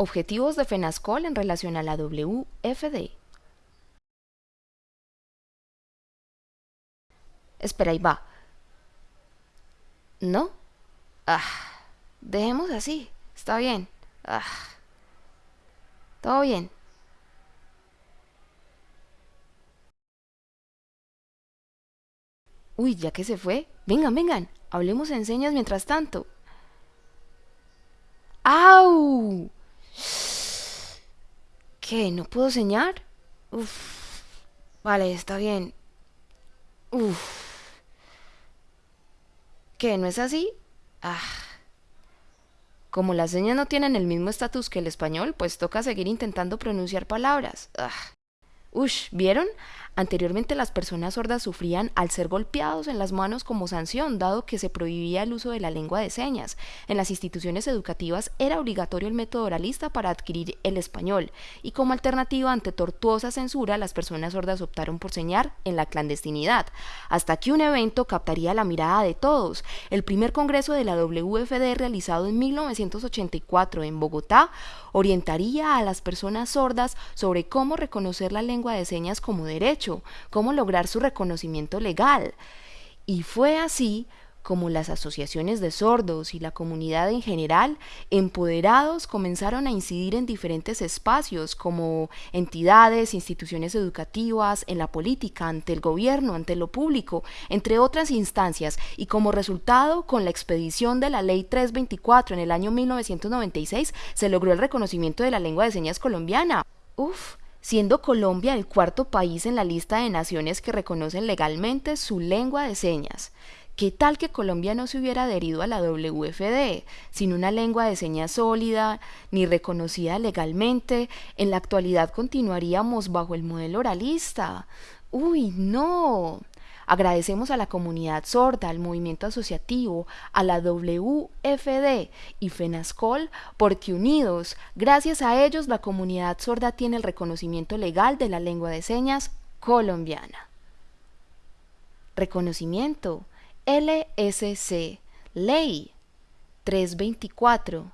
Objetivos de FENASCOL en relación a la WFD. Espera, ahí va. ¿No? Ah, dejemos así. Está bien. Ah, todo bien. Uy, ya que se fue. Vengan, vengan. Hablemos en señas mientras tanto. ¿Qué? ¿No puedo señar? Uf. Vale, está bien. Uf. ¿Qué? ¿No es así? Ah. Como las señas no tienen el mismo estatus que el español, pues toca seguir intentando pronunciar palabras. Ah. Ush, ¿vieron? Anteriormente las personas sordas sufrían al ser golpeados en las manos como sanción, dado que se prohibía el uso de la lengua de señas. En las instituciones educativas era obligatorio el método oralista para adquirir el español, y como alternativa ante tortuosa censura, las personas sordas optaron por señar en la clandestinidad, hasta que un evento captaría la mirada de todos. El primer congreso de la WFD realizado en 1984 en Bogotá orientaría a las personas sordas sobre cómo reconocer la lengua de señas como derecho cómo lograr su reconocimiento legal. Y fue así como las asociaciones de sordos y la comunidad en general, empoderados, comenzaron a incidir en diferentes espacios como entidades, instituciones educativas, en la política, ante el gobierno, ante lo público, entre otras instancias, y como resultado, con la expedición de la Ley 324 en el año 1996, se logró el reconocimiento de la lengua de señas colombiana. Uf, siendo Colombia el cuarto país en la lista de naciones que reconocen legalmente su lengua de señas. ¿Qué tal que Colombia no se hubiera adherido a la WFD, sin una lengua de señas sólida, ni reconocida legalmente? En la actualidad continuaríamos bajo el modelo oralista. Uy, no. Agradecemos a la comunidad sorda, al movimiento asociativo, a la WFD y FENASCOL porque unidos, gracias a ellos, la comunidad sorda tiene el reconocimiento legal de la lengua de señas colombiana. Reconocimiento LSC Ley 324